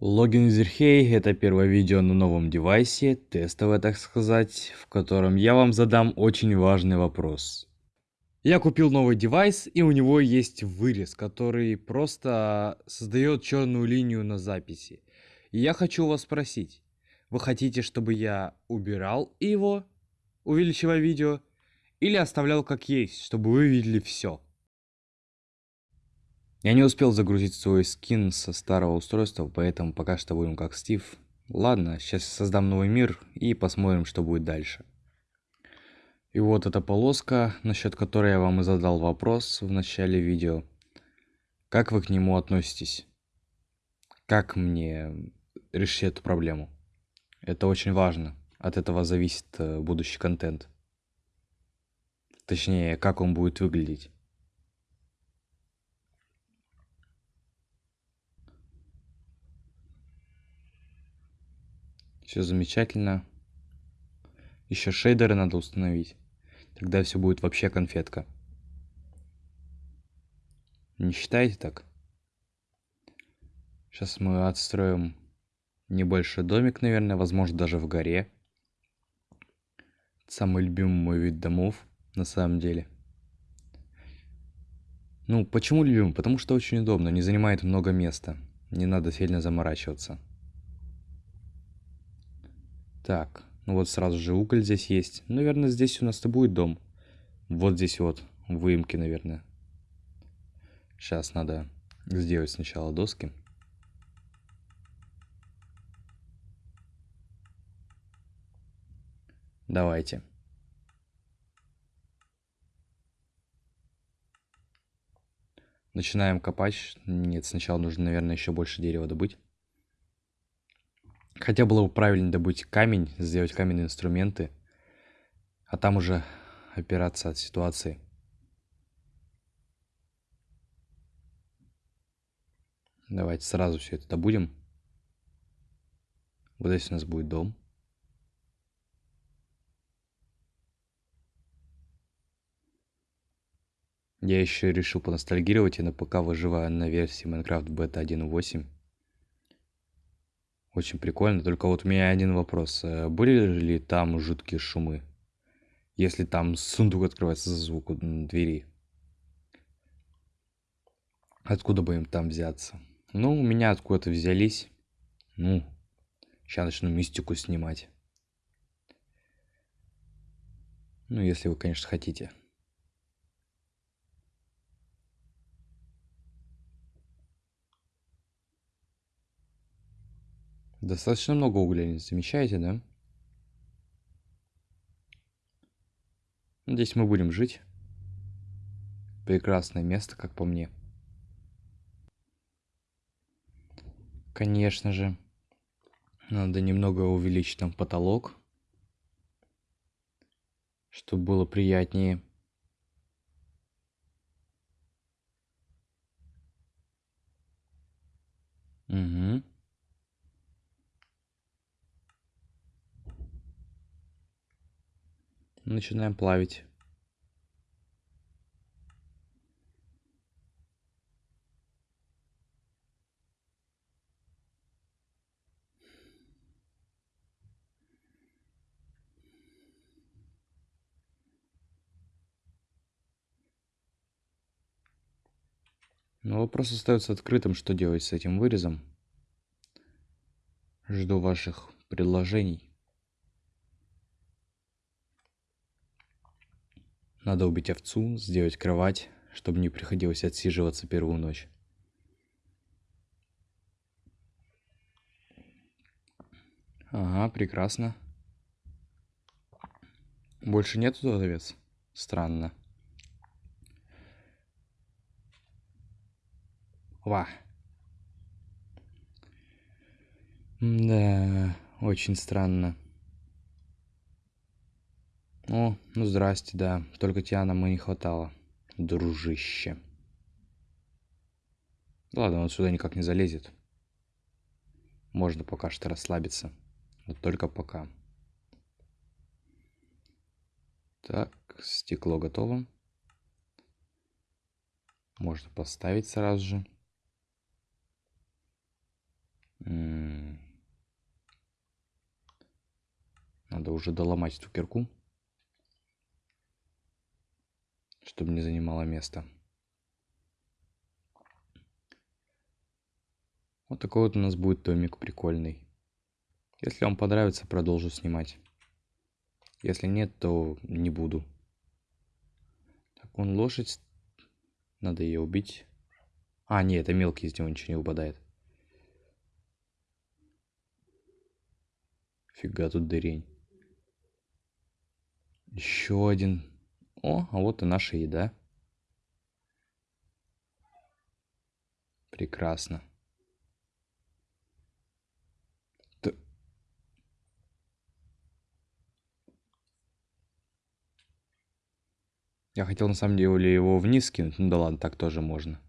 Логин Зерхей – это первое видео на новом девайсе, тестовое так сказать, в котором я вам задам очень важный вопрос. Я купил новый девайс и у него есть вырез, который просто создает черную линию на записи. И я хочу вас спросить, вы хотите, чтобы я убирал его, увеличивая видео, или оставлял как есть, чтобы вы видели все? Я не успел загрузить свой скин со старого устройства, поэтому пока что будем как Стив. Ладно, сейчас создам новый мир и посмотрим, что будет дальше. И вот эта полоска, насчет которой я вам и задал вопрос в начале видео. Как вы к нему относитесь? Как мне решить эту проблему? Это очень важно. От этого зависит э, будущий контент. Точнее, как он будет выглядеть. Все замечательно. Еще шейдеры надо установить. Тогда все будет вообще конфетка. Не считаете так? Сейчас мы отстроим небольшой домик, наверное, возможно, даже в горе. Самый любимый мой вид домов, на самом деле. Ну, почему любимый? Потому что очень удобно, не занимает много места. Не надо сильно заморачиваться. Так, ну вот сразу же уголь здесь есть. Наверное, здесь у нас-то будет дом. Вот здесь вот выемки, наверное. Сейчас надо сделать сначала доски. Давайте. Начинаем копать. Нет, сначала нужно, наверное, еще больше дерева добыть. Хотя было бы правильно добыть камень, сделать каменные инструменты, а там уже опираться от ситуации. Давайте сразу все это добудем. Вот здесь у нас будет дом. Я еще решил поностальгировать и на ПК выживаю на версии Minecraft Beta 1.8. Очень прикольно, только вот у меня один вопрос. Э, были ли там жуткие шумы? Если там сундук открывается за звук двери. Откуда бы им там взяться? Ну, у меня откуда-то взялись. Ну, сейчас начну мистику снимать. Ну, если вы, конечно, хотите. Достаточно много угля, замечаете, да? Здесь мы будем жить. Прекрасное место, как по мне. Конечно же. Надо немного увеличить там потолок. Чтобы было приятнее. Угу. Начинаем плавить Но вопрос остается открытым, что делать с этим вырезом. Жду ваших предложений. Надо убить овцу, сделать кровать, чтобы не приходилось отсиживаться первую ночь. Ага, прекрасно. Больше нету тут овец? Странно. Ва. Да, очень странно. О, ну здрасте, да. Только тебя нам и не хватало, дружище. Ладно, он сюда никак не залезет. Можно пока что расслабиться. Вот только пока. Так, стекло готово. Можно поставить сразу же. Надо уже доломать эту кирку. Чтобы не занимало место. Вот такой вот у нас будет домик прикольный. Если вам понравится, продолжу снимать. Если нет, то не буду. Так, он лошадь. Надо ее убить. А, нет, это мелкий, из него ничего не выпадает. Фига тут дырень. Еще один. О, а вот и наша еда. Прекрасно. Я хотел на самом деле его вниз кинуть. Ну да ладно, так тоже можно.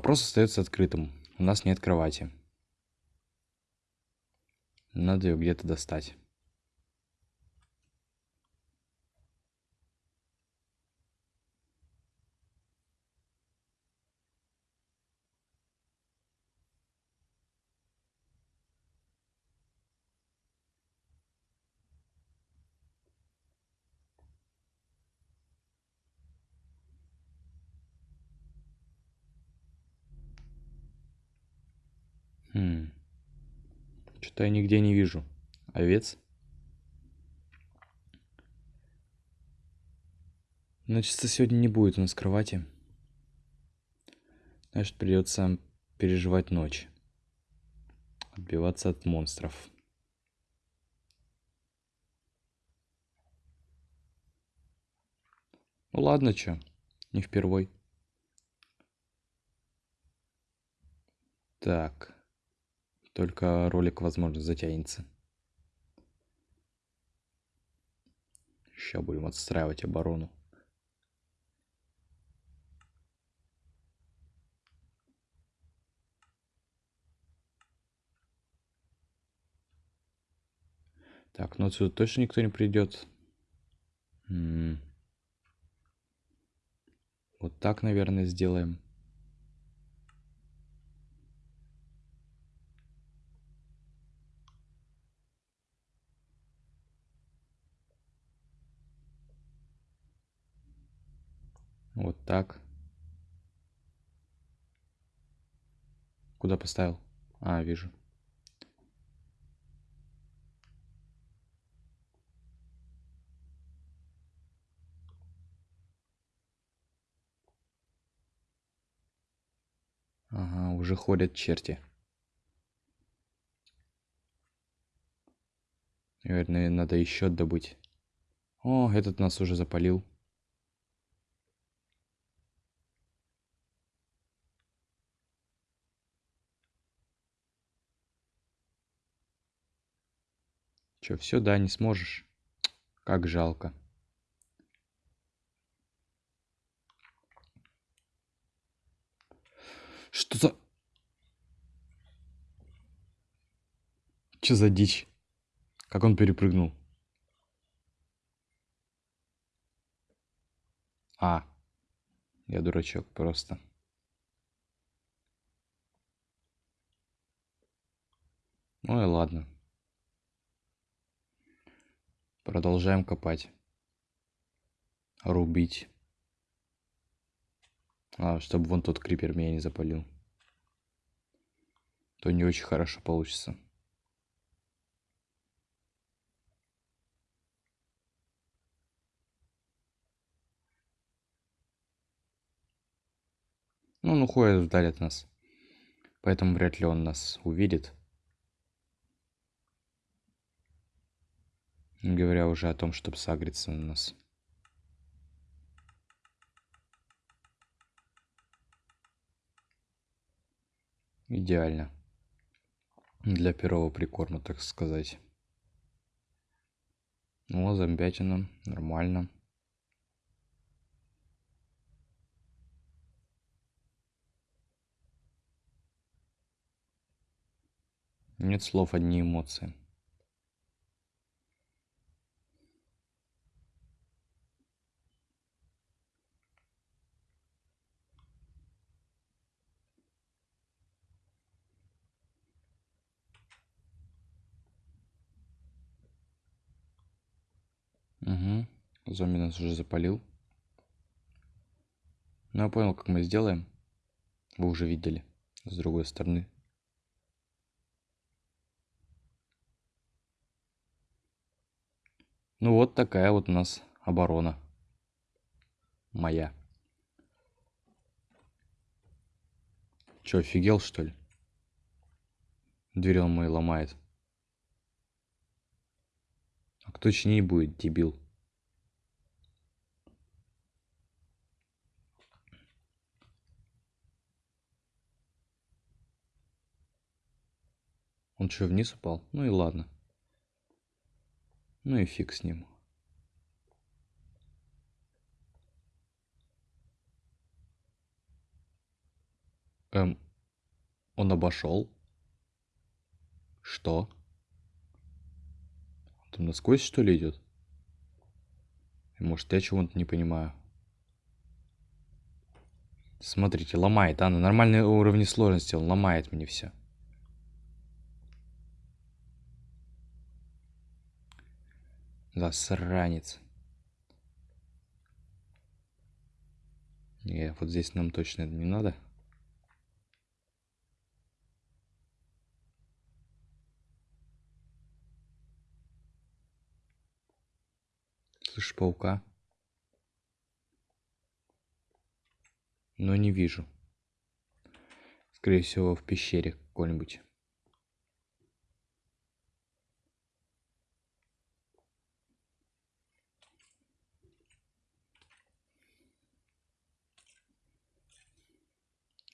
Вопрос остается открытым. У нас нет кровати. Надо ее где-то достать. Что-то я нигде не вижу. Овец? Значит, сегодня не будет у нас кровати. Значит, придется переживать ночь. Отбиваться от монстров. Ну ладно, чё, не впервой. Так. Только ролик, возможно, затянется. Сейчас будем отстраивать оборону. Так, ну отсюда точно никто не придет. М -м. Вот так, наверное, сделаем. Вот так. Куда поставил? А, вижу. Ага, уже ходят черти. Наверное, надо еще добыть. О, этот нас уже запалил. Че, все, да, не сможешь? Как жалко. Что за... Че за дичь? Как он перепрыгнул? А, я дурачок просто. Ну и ладно. Продолжаем копать. Рубить. А, чтобы вон тот крипер меня не запалил. То не очень хорошо получится. Ну, он уходит вдаль от нас. Поэтому вряд ли он нас увидит. Не говоря уже о том, чтобы сагриться на нас. Идеально. Для первого прикорма, так сказать. Ну, зомбятина. Нормально. Нет слов, одни эмоции. Зомби нас уже запалил. Ну, я понял, как мы сделаем. Вы уже видели. С другой стороны. Ну вот такая вот у нас оборона. Моя. Че, офигел, что ли? Дверь он мой ломает. А кто чинить будет, дебил? Он что, вниз упал? Ну и ладно. Ну и фиг с ним. Эм, он обошел. Что? Он там насквозь, что ли, идет? Может, я чего-то не понимаю. Смотрите, ломает, а на нормальной уровне сложности он ломает мне все. Засранец. Не, вот здесь нам точно не надо. Слышь, паука? Но не вижу. Скорее всего, в пещере какой-нибудь.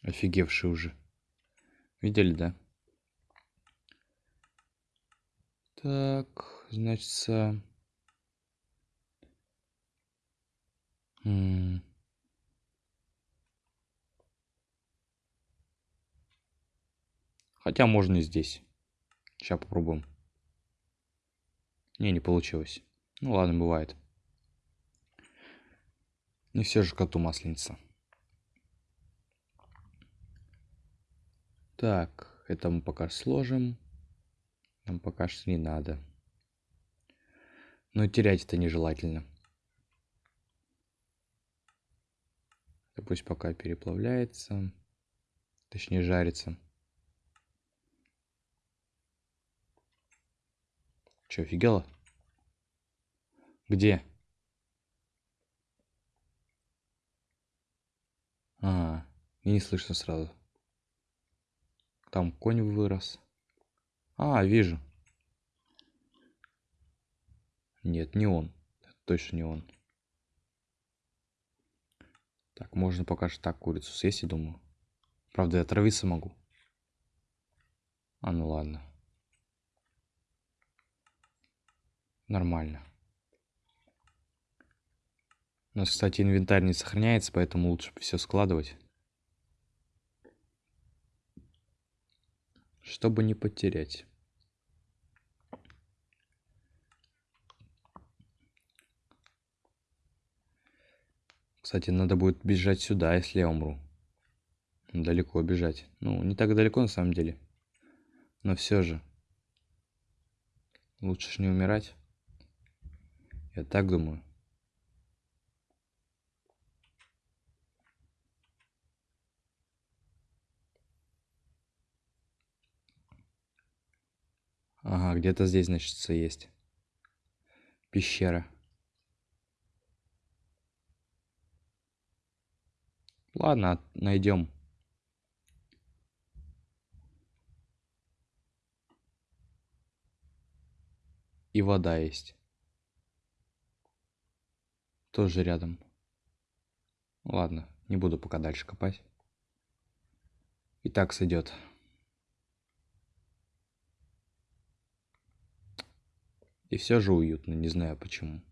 Офигевший уже. Видели, да? Так, значит... Хотя можно и здесь. Сейчас попробуем. Не, не получилось. Ну ладно, бывает. Не все же коту масленица. Так, это мы пока сложим. Нам пока что не надо. Но терять это нежелательно. Это пусть пока переплавляется. Точнее, жарится. Че, офигела? Где? А, не слышно сразу. Там конь вырос. А, вижу. Нет, не он. точно не он. Так, можно пока что так курицу съесть, я думаю. Правда, я отравиться могу. А, ну ладно. Нормально. У нас, кстати, инвентарь не сохраняется, поэтому лучше все складывать. Чтобы не потерять. Кстати, надо будет бежать сюда, если я умру. Далеко бежать. Ну, не так далеко на самом деле. Но все же. Лучше ж не умирать. Я так думаю. Ага, где-то здесь, значит, есть. Пещера. Ладно, найдем. И вода есть. Тоже рядом. Ладно, не буду пока дальше копать. И так сойдет. И все же уютно, не знаю почему.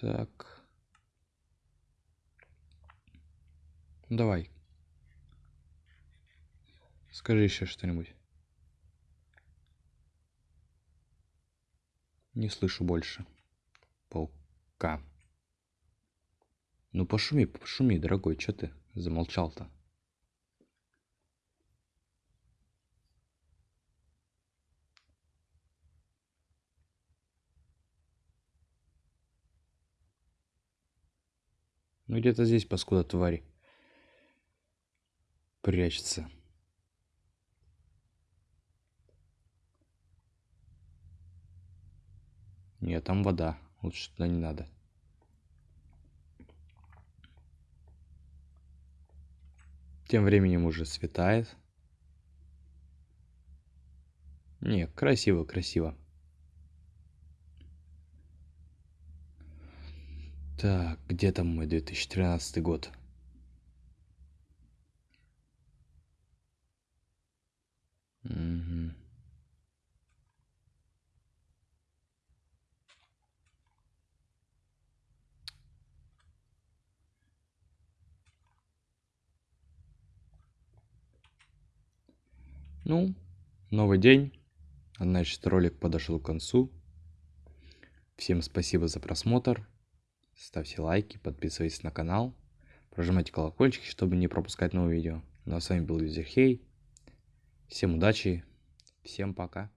Так. Давай. Скажи еще что-нибудь. Не слышу больше. Паука. Ну пошуми, пошуми, дорогой, что ты замолчал-то? Ну где-то здесь, паскуда твари. Прячется. Нет, там вода. Лучше туда не надо. Тем временем уже светает. Не, красиво, красиво. Так, где там мой 2013 год? Угу. Ну, новый день. Значит, ролик подошел к концу. Всем спасибо за просмотр. Ставьте лайки, подписывайтесь на канал. Прожимайте колокольчики, чтобы не пропускать новые видео. Ну а с вами был Юзерхей. Всем удачи. Всем пока.